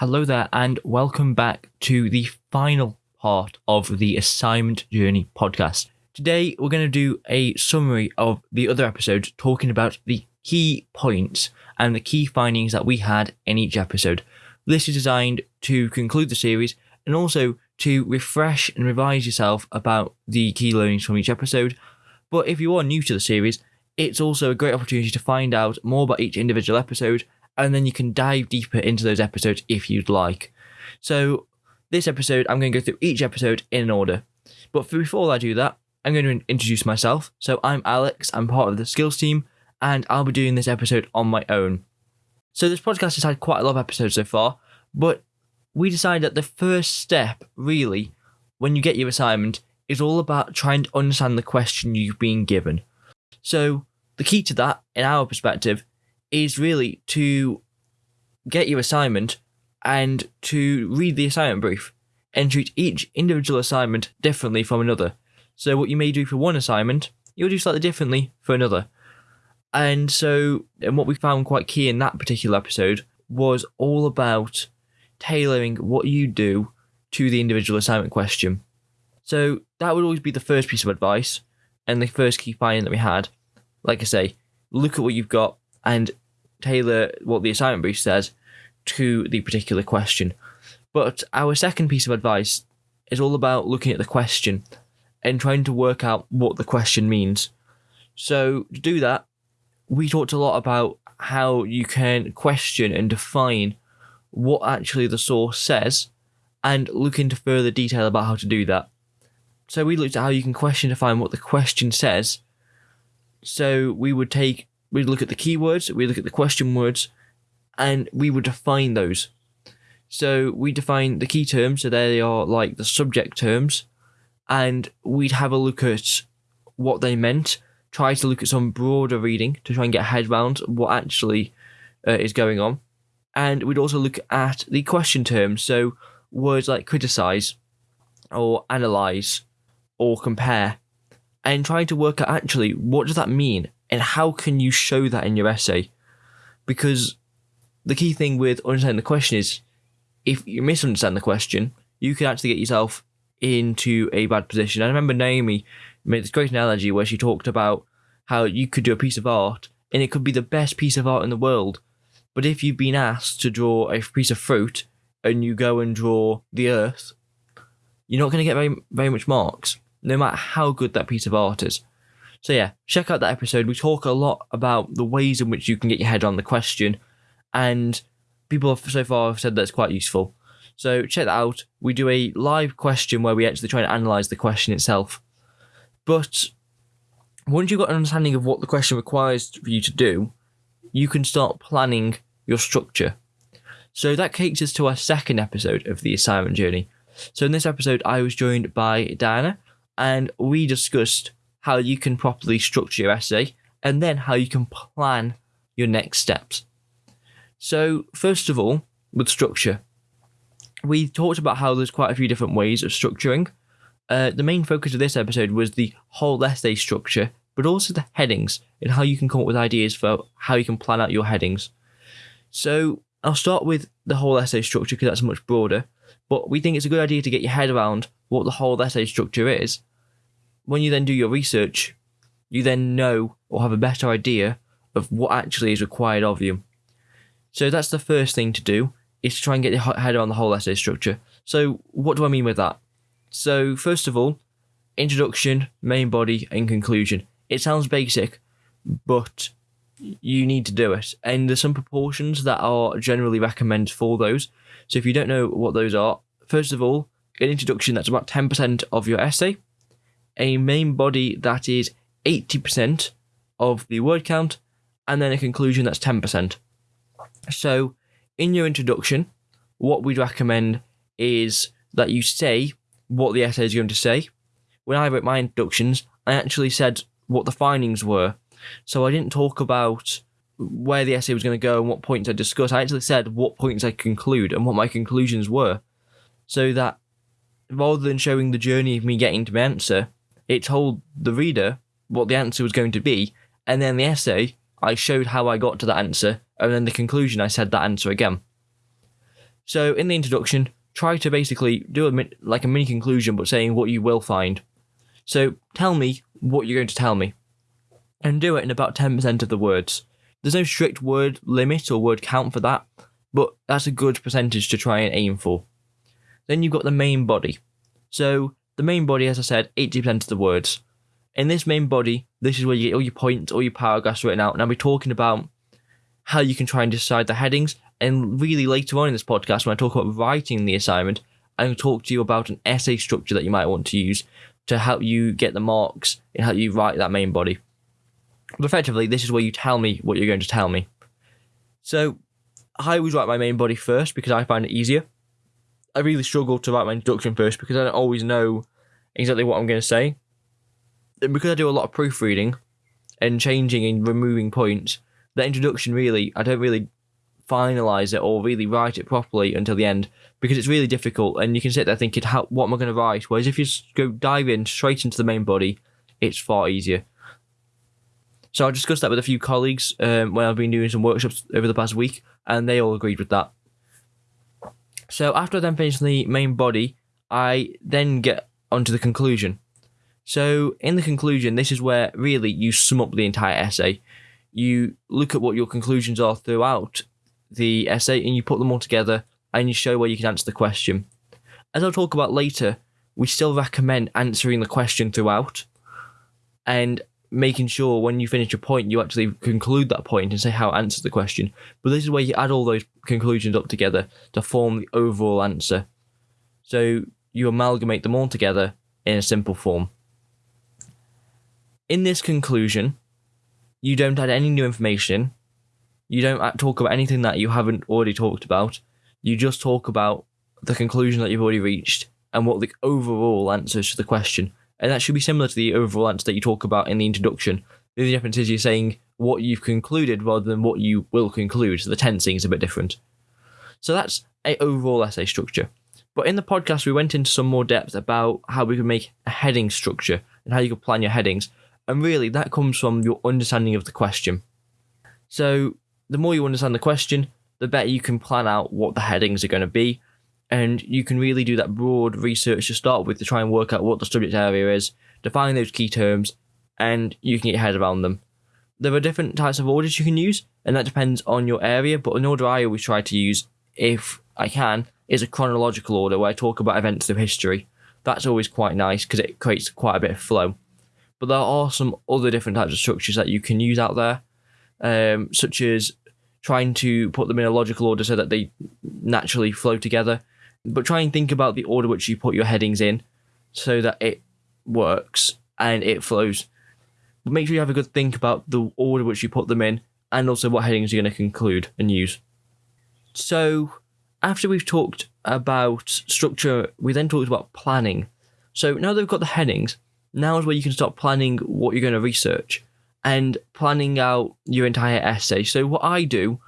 Hello there, and welcome back to the final part of the Assignment Journey podcast. Today, we're going to do a summary of the other episodes, talking about the key points and the key findings that we had in each episode. This is designed to conclude the series and also to refresh and revise yourself about the key learnings from each episode. But if you are new to the series, it's also a great opportunity to find out more about each individual episode and then you can dive deeper into those episodes if you'd like. So, this episode, I'm going to go through each episode in order. But before I do that, I'm going to introduce myself. So, I'm Alex, I'm part of the skills team, and I'll be doing this episode on my own. So, this podcast has had quite a lot of episodes so far, but we decided that the first step, really, when you get your assignment, is all about trying to understand the question you've been given. So, the key to that, in our perspective, is really to get your assignment and to read the assignment brief and treat each individual assignment differently from another. So, what you may do for one assignment, you'll do slightly differently for another. And so, and what we found quite key in that particular episode was all about tailoring what you do to the individual assignment question. So, that would always be the first piece of advice and the first key finding that we had. Like I say, look at what you've got and tailor what the assignment brief says to the particular question. But our second piece of advice is all about looking at the question and trying to work out what the question means. So, to do that, we talked a lot about how you can question and define what actually the source says and look into further detail about how to do that. So, we looked at how you can question define what the question says. So, we would take we'd look at the keywords, we'd look at the question words, and we would define those. So we define the key terms, so they are like the subject terms, and we'd have a look at what they meant, try to look at some broader reading to try and get a head around what actually uh, is going on. And we'd also look at the question terms, so words like criticize or analyze or compare, and trying to work out actually what does that mean and how can you show that in your essay? Because the key thing with understanding the question is if you misunderstand the question, you can actually get yourself into a bad position. I remember Naomi made this great analogy where she talked about how you could do a piece of art and it could be the best piece of art in the world. But if you've been asked to draw a piece of fruit and you go and draw the earth, you're not going to get very, very much marks, no matter how good that piece of art is. So yeah, check out that episode. We talk a lot about the ways in which you can get your head on the question, and people have so far have said that's quite useful. So check that out. We do a live question where we actually try and analyze the question itself. But once you've got an understanding of what the question requires for you to do, you can start planning your structure. So that takes us to our second episode of the assignment journey. So in this episode, I was joined by Diana, and we discussed how you can properly structure your essay, and then how you can plan your next steps. So, first of all, with structure, we talked about how there's quite a few different ways of structuring. Uh, the main focus of this episode was the whole essay structure, but also the headings and how you can come up with ideas for how you can plan out your headings. So, I'll start with the whole essay structure because that's much broader, but we think it's a good idea to get your head around what the whole essay structure is when you then do your research, you then know or have a better idea of what actually is required of you. So that's the first thing to do is to try and get your head around the whole essay structure. So what do I mean with that? So first of all, introduction, main body, and conclusion. It sounds basic, but you need to do it. And there's some proportions that are generally recommended for those. So if you don't know what those are, first of all, an introduction that's about 10% of your essay a main body that is 80% of the word count, and then a conclusion that's 10%. So, in your introduction, what we'd recommend is that you say what the essay is going to say. When I wrote my introductions, I actually said what the findings were. So I didn't talk about where the essay was going to go and what points I discussed. I actually said what points I conclude and what my conclusions were. So that rather than showing the journey of me getting to my answer, it told the reader what the answer was going to be, and then the essay, I showed how I got to that answer, and then the conclusion, I said that answer again. So in the introduction, try to basically do a like a mini conclusion, but saying what you will find. So tell me what you're going to tell me, and do it in about ten percent of the words. There's no strict word limit or word count for that, but that's a good percentage to try and aim for. Then you've got the main body. So the main body, as I said, 80% of the words. In this main body, this is where you get all your points, all your paragraphs written out, and I'll be talking about how you can try and decide the headings. And really later on in this podcast, when I talk about writing the assignment, I'm going to talk to you about an essay structure that you might want to use to help you get the marks and help you write that main body. But effectively, this is where you tell me what you're going to tell me. So I always write my main body first because I find it easier. I really struggle to write my introduction first because I don't always know exactly what I'm going to say. And because I do a lot of proofreading and changing and removing points, the introduction really, I don't really finalize it or really write it properly until the end because it's really difficult and you can sit there thinking, how, what am I going to write? Whereas if you go dive in straight into the main body, it's far easier. So I discussed that with a few colleagues um, when I've been doing some workshops over the past week, and they all agreed with that. So after I then finish the main body, I then get onto the conclusion. So in the conclusion, this is where really you sum up the entire essay. You look at what your conclusions are throughout the essay and you put them all together and you show where you can answer the question. As I'll talk about later, we still recommend answering the question throughout and making sure when you finish a point, you actually conclude that point and say how it answers the question. But this is where you add all those conclusions up together to form the overall answer. So you amalgamate them all together in a simple form. In this conclusion, you don't add any new information. You don't talk about anything that you haven't already talked about. You just talk about the conclusion that you've already reached and what the overall answer is to the question and that should be similar to the overall answer that you talk about in the introduction. The only difference is you're saying what you've concluded rather than what you will conclude. So the tensing is a bit different. So that's a overall essay structure. But in the podcast, we went into some more depth about how we could make a heading structure and how you could plan your headings. And really, that comes from your understanding of the question. So the more you understand the question, the better you can plan out what the headings are going to be and you can really do that broad research to start with to try and work out what the subject area is, define those key terms, and you can get your head around them. There are different types of orders you can use, and that depends on your area, but an order I always try to use, if I can, is a chronological order where I talk about events of history. That's always quite nice because it creates quite a bit of flow. But there are some other different types of structures that you can use out there, um, such as trying to put them in a logical order so that they naturally flow together but try and think about the order which you put your headings in so that it works and it flows. But make sure you have a good think about the order which you put them in and also what headings you're going to conclude and use. So, after we've talked about structure, we then talked about planning. So, now that we've got the headings, now is where you can start planning what you're going to research and planning out your entire essay. So, what I do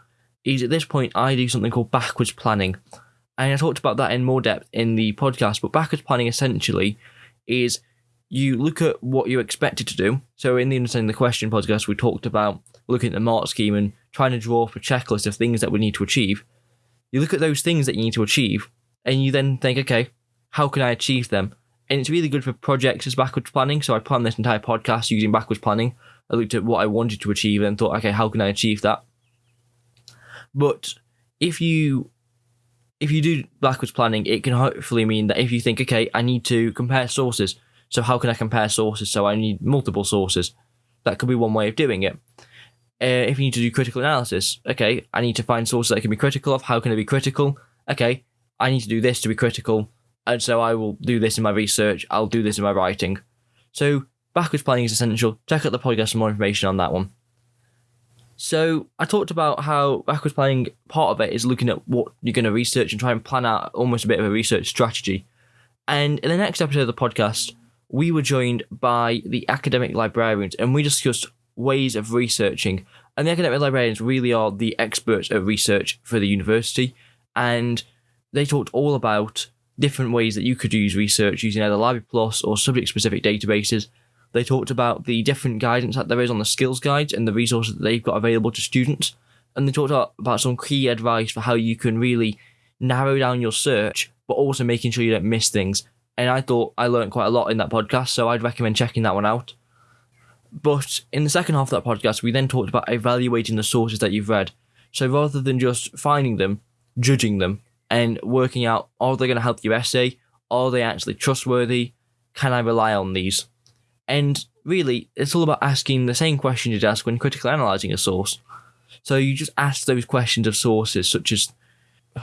is at this point, I do something called backwards planning. And I talked about that in more depth in the podcast, but backwards planning essentially is you look at what you're expected to do. So in the Understanding the Question podcast, we talked about looking at the mark scheme and trying to draw up a checklist of things that we need to achieve. You look at those things that you need to achieve, and you then think, okay, how can I achieve them? And it's really good for projects as backwards planning. So I planned this entire podcast using backwards planning. I looked at what I wanted to achieve and thought, okay, how can I achieve that? But if you if you do backwards planning, it can hopefully mean that if you think, okay, I need to compare sources. So how can I compare sources? So I need multiple sources. That could be one way of doing it. Uh, if you need to do critical analysis, okay, I need to find sources that I can be critical of. How can I be critical? Okay, I need to do this to be critical, and so I will do this in my research. I'll do this in my writing. So backwards planning is essential. Check out the podcast for more information on that one. So I talked about how backwards planning part of it is looking at what you're going to research and try and plan out almost a bit of a research strategy. And in the next episode of the podcast, we were joined by the academic librarians and we discussed ways of researching. And the academic librarians really are the experts at research for the university. And they talked all about different ways that you could use research using either Library Plus or subject specific databases they talked about the different guidance that there is on the skills guides and the resources that they've got available to students. And they talked about some key advice for how you can really narrow down your search, but also making sure you don't miss things. And I thought I learned quite a lot in that podcast, so I'd recommend checking that one out. But in the second half of that podcast, we then talked about evaluating the sources that you've read. So rather than just finding them, judging them, and working out are they going to help your essay? Are they actually trustworthy? Can I rely on these? And really, it's all about asking the same question you'd ask when critically analysing a source. So you just ask those questions of sources such as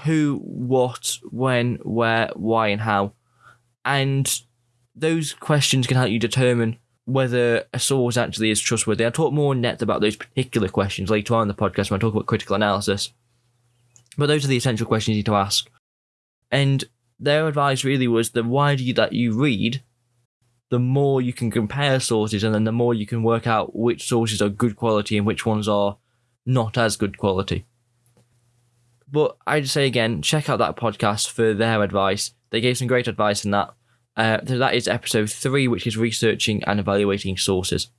who, what, when, where, why, and how. And those questions can help you determine whether a source actually is trustworthy. I'll talk more in depth about those particular questions later on in the podcast when I talk about critical analysis. But those are the essential questions you need to ask. And their advice really was the wider that you read, the more you can compare sources and then the more you can work out which sources are good quality and which ones are not as good quality. But I'd say again, check out that podcast for their advice. They gave some great advice in that. Uh, so that is episode three, which is researching and evaluating sources.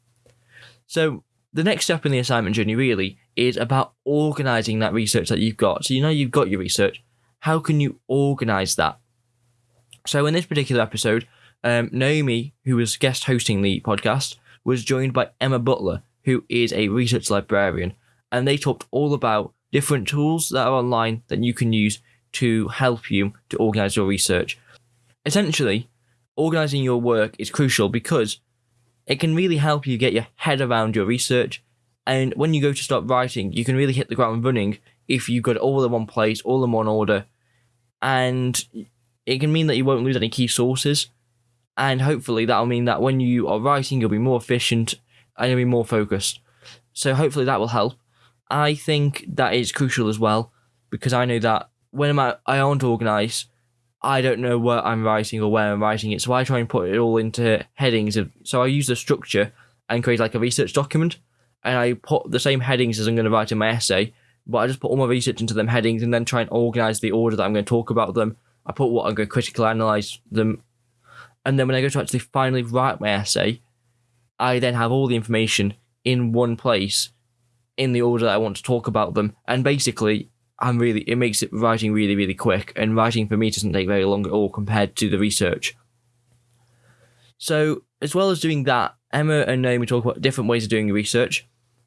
So the next step in the assignment journey really is about organizing that research that you've got. So you know you've got your research. How can you organize that? So in this particular episode, um, Naomi, who was guest hosting the podcast, was joined by Emma Butler, who is a research librarian, and they talked all about different tools that are online that you can use to help you to organize your research. Essentially, organizing your work is crucial because it can really help you get your head around your research. And when you go to start writing, you can really hit the ground running if you've got all in one place, all in one order. And it can mean that you won't lose any key sources. And hopefully that'll mean that when you are writing, you'll be more efficient and you'll be more focused. So hopefully that will help. I think that is crucial as well because I know that when i'm I aren't organized, I don't know what I'm writing or where I'm writing it. So I try and put it all into headings. Of, so I use the structure and create like a research document. And I put the same headings as I'm going to write in my essay, but I just put all my research into them headings and then try and organize the order that I'm going to talk about them. I put what I'm going to critically analyze them. And then when I go to actually finally write my essay, I then have all the information in one place in the order that I want to talk about them. And basically, I'm really it makes it writing really really quick, and writing for me doesn't take very long at all compared to the research. So as well as doing that, Emma and Naomi talk about different ways of doing research.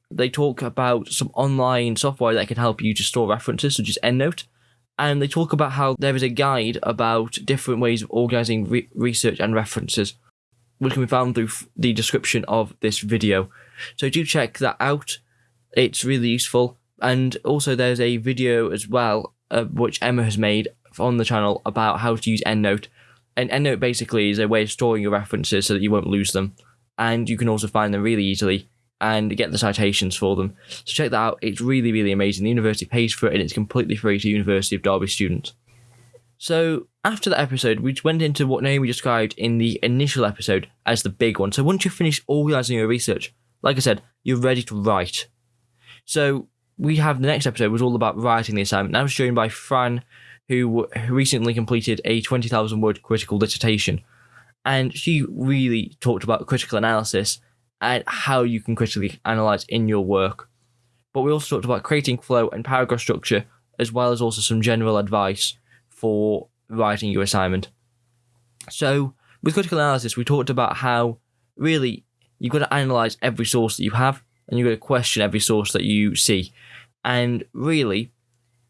They talk about some online software that can help you to store references, such as EndNote, and they talk about how there is a guide about different ways of organizing re- research and references, which can be found through the description of this video. So do check that out. It's really useful. And also, there's a video as well, uh, which Emma has made on the channel about how to use EndNote. And EndNote basically is a way of storing your references so that you won't lose them. And you can also find them really easily and get the citations for them. So check that out. It's really, really amazing. The university pays for it and it's completely free to University of Derby students. So after that episode, we went into what Naomi described in the initial episode as the big one. So once you finish organising your research, like I said, you're ready to write. So we have the next episode was all about writing the assignment. That was joined by Fran, who recently completed a 20,000 word critical dissertation. And she really talked about critical analysis and how you can critically analyze in your work. But we also talked about creating flow and paragraph structure, as well as also some general advice for writing your assignment. So, with critical analysis, we talked about how really you've got to analyze every source that you have and you've got to question every source that you see. And really,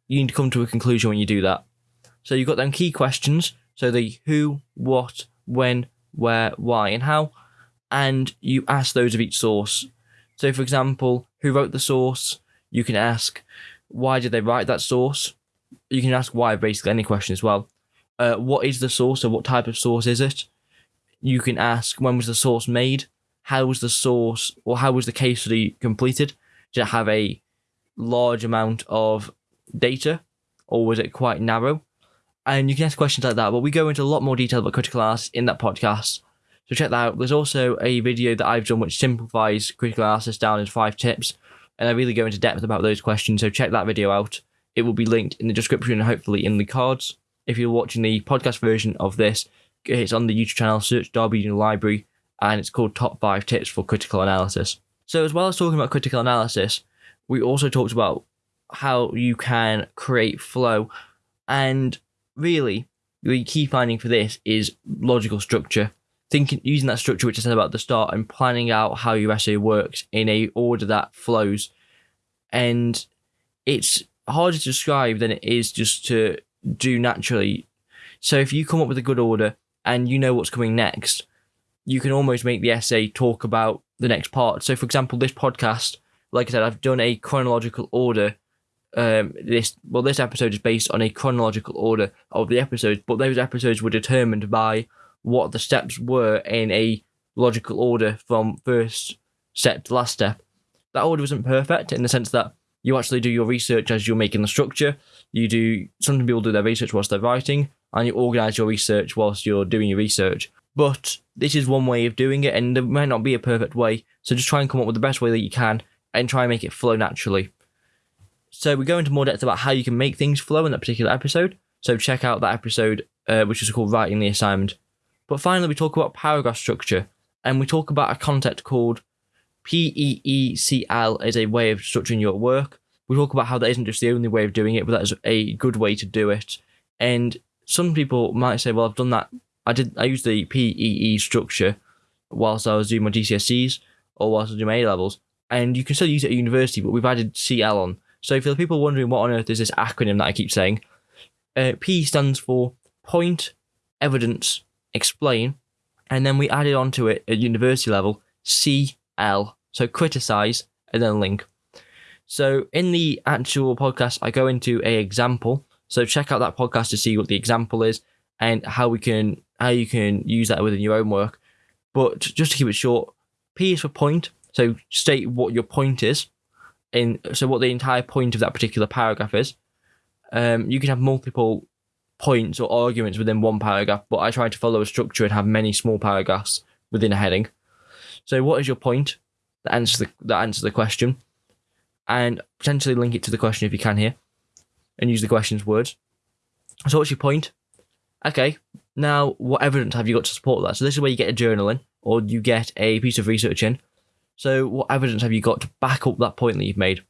you need to come to a conclusion when you do that. So you've got them key questions. So the who, what, when, where, why, and how. And you ask those of each source. So, for example, who wrote the source? You can ask, why did they write that source? You can ask why, basically, any question as well. Uh, what is the source, or what type of source is it? You can ask, when was the source made? How was the source, or how was the case study completed? Did it have a large amount of data, or was it quite narrow? And you can ask questions like that, but we go into a lot more detail about critical analysis in that podcast. So check that out. There's also a video that I've done which simplifies critical analysis down into five tips, and I really go into depth about those questions. So check that video out. It will be linked in the description and hopefully in the cards. If you're watching the podcast version of this, it's on the YouTube channel, search Derby Union Library, and it's called Top 5 Tips for Critical Analysis. So, as well as talking about critical analysis, we also talked about how you can create flow And really, the key finding for this is logical structure. Thinking using that structure which I said about the start and planning out how your essay works in a order that flows. And it's harder to describe than it is just to do naturally. So if you come up with a good order and you know what's coming next, you can almost make the essay talk about the next part. So for example, this podcast, like I said, I've done a chronological order um, this well this episode is based on a chronological order of the episodes, but those episodes were determined by what the steps were in a logical order from first step to last step. That order wasn't perfect in the sense that you actually do your research as you're making the structure. You do some people do their research whilst they're writing, and you organize your research whilst you're doing your research. But this is one way of doing it, and there might not be a perfect way. So just try and come up with the best way that you can, and try and make it flow naturally. So we go into more depth about how you can make things flow in that particular episode. So check out that episode, uh, which is called Writing the Assignment. But finally, we talk about paragraph structure, and we talk about a concept called PEECL as a way of structuring your work. We talk about how that isn't just the only way of doing it, but that is a good way to do it. And some people might say, "Well, I've done that. I did. I used the PEE structure whilst I was doing my GCSEs or whilst I was doing my A levels, and you can still use it at university, but we've added CL on. So for the people wondering what on earth is this acronym that I keep saying, uh, P stands for Point, Evidence, Explain, and then we added onto it at university level CL, so criticize and then link. So in the actual podcast, I go into a example. So check out that podcast to see what the example is and how we can how you can use that within your own work. But just to keep it short, P is for point. So state what your point is in so what the entire point of that particular paragraph is. Um, you can have multiple points or arguments within one paragraph, but I try to follow a structure and have many small paragraphs within a heading. So, what is your point? That answers the that answers the question, and potentially link it to the question if you can here, and use the question's words. So, what's your point? Okay, now what evidence have you got to support that? So, this is where you get a journal in, or you get a piece of research in, so, what evidence have you got to back up that point that you've made?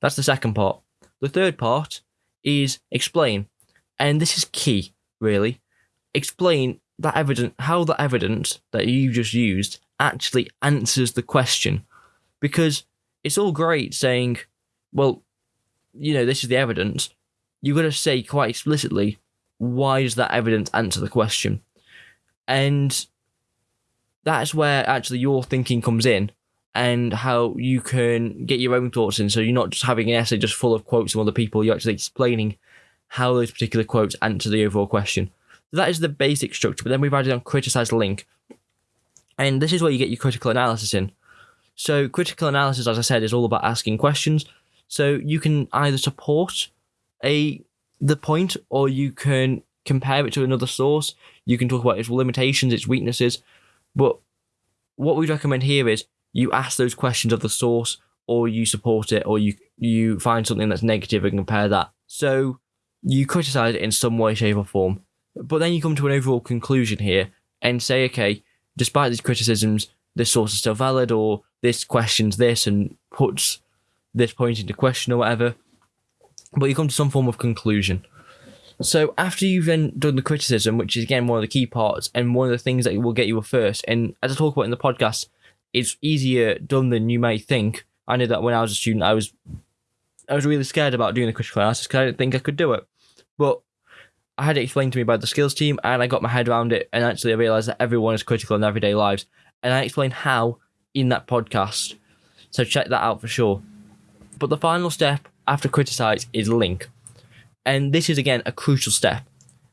That's the second part. The third part is explain. And this is key, really. Explain that evidence, how the evidence that you just used actually answers the question. Because it's all great saying, well, you know, this is the evidence. You've got to say quite explicitly, why does that evidence answer the question? And that's where actually your thinking comes in and how you can get your own thoughts in. So you're not just having an essay just full of quotes from other people, you're actually explaining how those particular quotes answer the overall question. So that is the basic structure, but then we've added on criticize link. And this is where you get your critical analysis in. So critical analysis, as I said, is all about asking questions. So you can either support a the point or you can compare it to another source. You can talk about its limitations, its weaknesses. But what we'd recommend here is you ask those questions of the source or you support it or you you find something that's negative and compare that. So you criticize it in some way, shape, or form. But then you come to an overall conclusion here and say, okay, despite these criticisms, this source is still valid, or this questions this and puts this point into question or whatever. But you come to some form of conclusion. So after you've then done the criticism, which is again one of the key parts and one of the things that will get you a first, and as I talk about in the podcast, it's easier done than you may think. I know that when I was a student, I was I was really scared about doing the critical analysis because I didn't think I could do it. But I had it explained to me by the skills team, and I got my head around it. And actually, I realized that everyone is critical in everyday lives, and I explained how in that podcast. So check that out for sure. But the final step after criticize is link, and this is again a crucial step.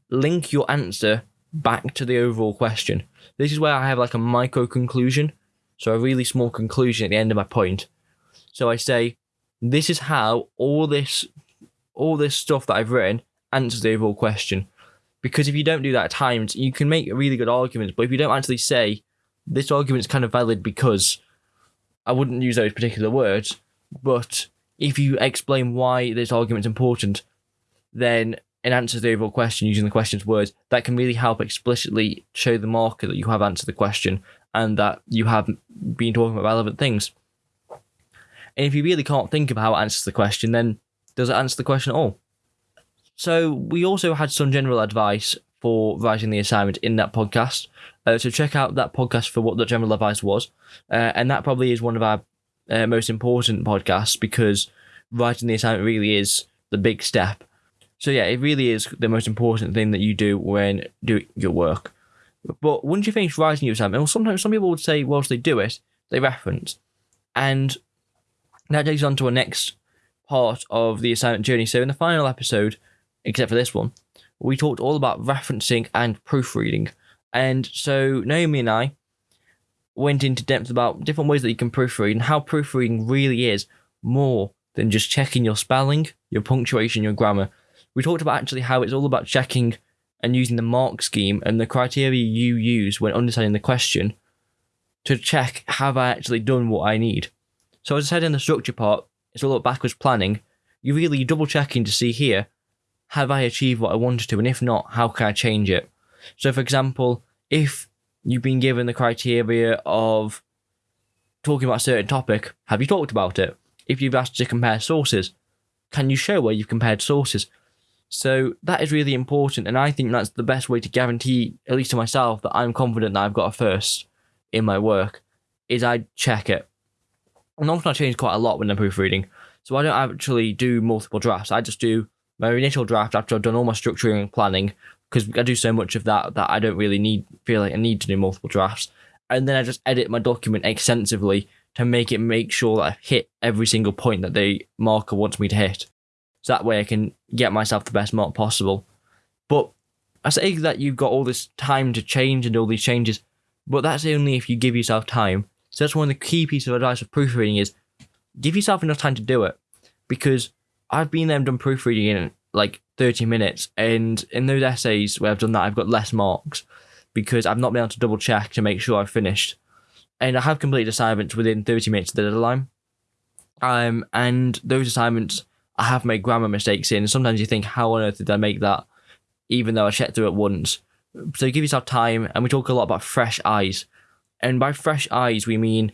Link your answer back to the overall question. This is where I have like a micro conclusion so a really small conclusion at the end of my point. So I say, this is how all this all this stuff that I've written answers the overall question. Because if you don't do that at times, you can make really good arguments, but if you don't actually say this argument is kind of valid because I wouldn't use those particular words, but if you explain why this argument's important, then it answers the overall question using the question's words, that can really help explicitly show the marker that you have answered the question and that you have been talking about relevant things. And if you really can't think of how it answers the question, then does it answer the question at all? So we also had some general advice for writing the assignment in that podcast. Uh, so check out that podcast for what the general advice was, uh, and that probably is one of our uh, most important podcasts because writing the assignment really is the big step. So yeah, it really is the most important thing that you do when doing your work. But once you finish writing your assignment, well, sometimes some people would say whilst they do it, they reference, and that takes us on to our next part of the assignment journey. So in the final episode, except for this one, we talked all about referencing and proofreading. And so Naomi and I went into depth about different ways that you can proofread and how proofreading really is more than just checking your spelling, your punctuation, your grammar. We talked about actually how it's all about checking and using the mark scheme and the criteria you use when understanding the question to check have I actually done what I need. So as I said in the structure part, it's all about backwards planning. You really double checking to see here, have I achieved what I wanted to? And if not, how can I change it? So for example, if you've been given the criteria of talking about a certain topic, have you talked about it? If you've asked to compare sources, can you show where you've compared sources? So that is really important, and I think that's the best way to guarantee, at least to myself, that I'm confident that I've got a first in my work, is I check it. And often I change quite a lot when I'm proofreading, so I don't actually do multiple drafts. I just do my initial draft after I've done all my structuring and planning, because I do so much of that that I don't really need feel like I need to do multiple drafts. And then I just edit my document extensively to make it make sure that I hit every single point that the marker wants me to hit. So that way I can get myself the best mark possible. But I say that you've got all this time to change and all these changes, but that's only if you give yourself time. So that's one of the key pieces of advice for proofreading is give yourself enough time to do it. Because I've been there and done proofreading in like 30 minutes. And in those essays where I've done that, I've got less marks because I've not been able to double check to make sure I've finished. And I have completed assignments within 30 minutes of the deadline. Um, and those assignments I have made grammar mistakes in. Sometimes you think, how on earth did I make that? Even though I checked through it once. So give yourself time. And we talk a lot about fresh eyes. And by fresh eyes, we mean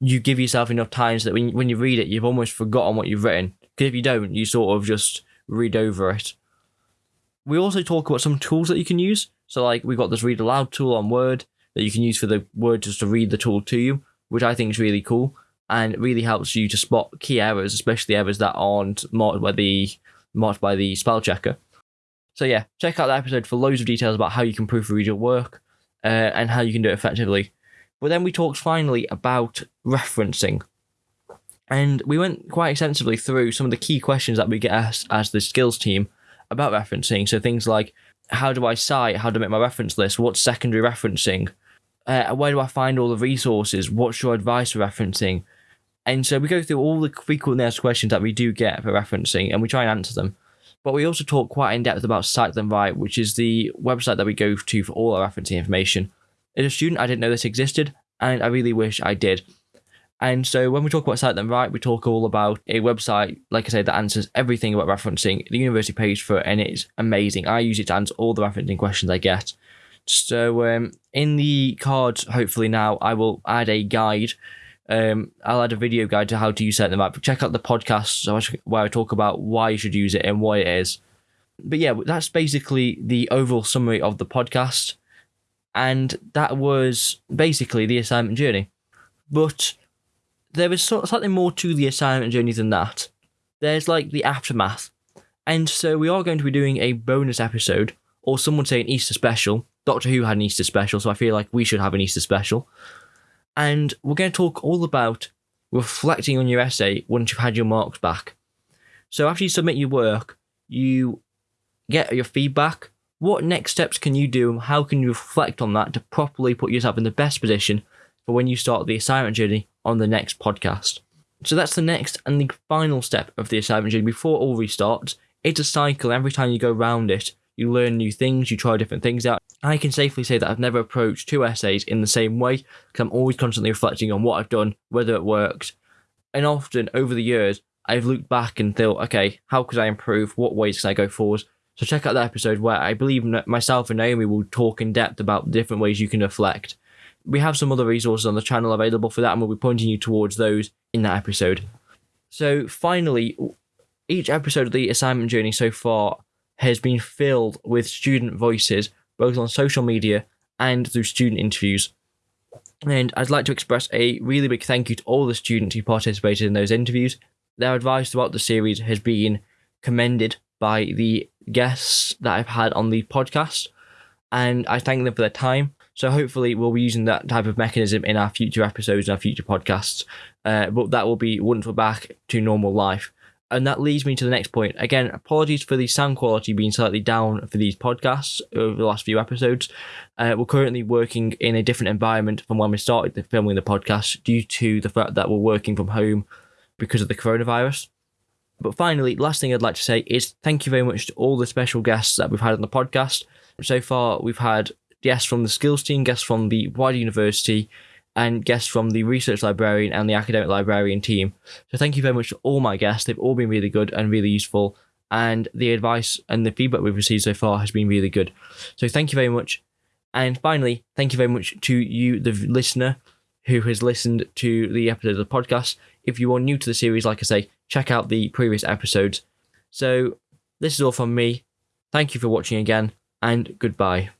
you give yourself enough time so that when, when you read it, you've almost forgotten what you've written. Because if you don't, you sort of just read over it. We also talk about some tools that you can use. So, like, we've got this read aloud tool on Word that you can use for the Word just to read the tool to you, which I think is really cool and really helps you to spot key errors, especially errors that aren't marked by the marked by the spell checker. So yeah, check out that episode for loads of details about how you can proofread your work uh, and how you can do it effectively. But then we talked finally about referencing. And we went quite extensively through some of the key questions that we get asked as the skills team about referencing. So things like how do I cite? How do I make my reference list? What's secondary referencing? Uh, where do I find all the resources? What's your advice for referencing? And so we go through all the frequently asked questions that we do get for referencing and we try and answer them. But we also talk quite in depth about Cite Them Right, which is the website that we go to for all our referencing information. As a student, I didn't know this existed, and I really wish I did. And so when we talk about Cite Them Right, we talk all about a website, like I said, that answers everything about referencing. The university pays for it, and it's amazing. I use it to answer all the referencing questions I get. So um, in the cards, hopefully now, I will add a guide um, I'll add a video guide to how to use Them Right. Check out the podcast where I talk about why you should use it and what it is. But yeah, that's basically the overall summary of the podcast. And that was basically the assignment journey. But there is slightly more to the assignment journey than that. There's like the aftermath. And so we are going to be doing a bonus episode, or some would say an Easter special. Doctor Who had an Easter special, so I feel like we should have an Easter special and we're going to talk all about reflecting on your essay once you've had your marks back. So after you submit your work, you get your feedback. What next steps can you do? How can you reflect on that to properly put yourself in the best position for when you start the assignment journey on the next podcast? So that's the next and the final step of the assignment journey before all restarts. It's a cycle. Every time you go round it, you learn new things, you try different things out. I can safely say that I've never approached two essays in the same way I'm always constantly reflecting on what I've done, whether it worked. And often over the years, I've looked back and thought, okay, how could I improve? What ways can I go forward? So check out that episode where I believe myself and Naomi will talk in depth about different ways you can reflect. We have some other resources on the channel available for that, and we'll be pointing you towards those in that episode. So finally, each episode of the assignment journey so far has been filled with student voices, both on social media and through student interviews. And I'd like to express a really big thank you to all the students who participated in those interviews. Their advice throughout the series has been commended by the guests that I've had on the podcast, and I thank them for their time. So hopefully we'll be using that type of mechanism in our future episodes and our future podcasts. Uh, but that will be once we're back to normal life. And that leads me to the next point. Again, apologies for the sound quality being slightly down for these podcasts over the last few episodes. Uh, we're currently working in a different environment from when we started the filming the podcast due to the fact that we're working from home because of the coronavirus. But finally, last thing I'd like to say is thank you very much to all the special guests that we've had on the podcast. So far, we've had guests from the skills team, guests from the wider university, and guests from the research librarian and the academic librarian team. So thank you very much to all my guests. They've all been really good and really useful. And the advice and the feedback we've received so far has been really good. So thank you very much. And finally, thank you very much to you, the listener, who has listened to the episode of the podcast. If you are new to the series, like I say, check out the previous episodes. So this is all from me. Thank you for watching again, and goodbye.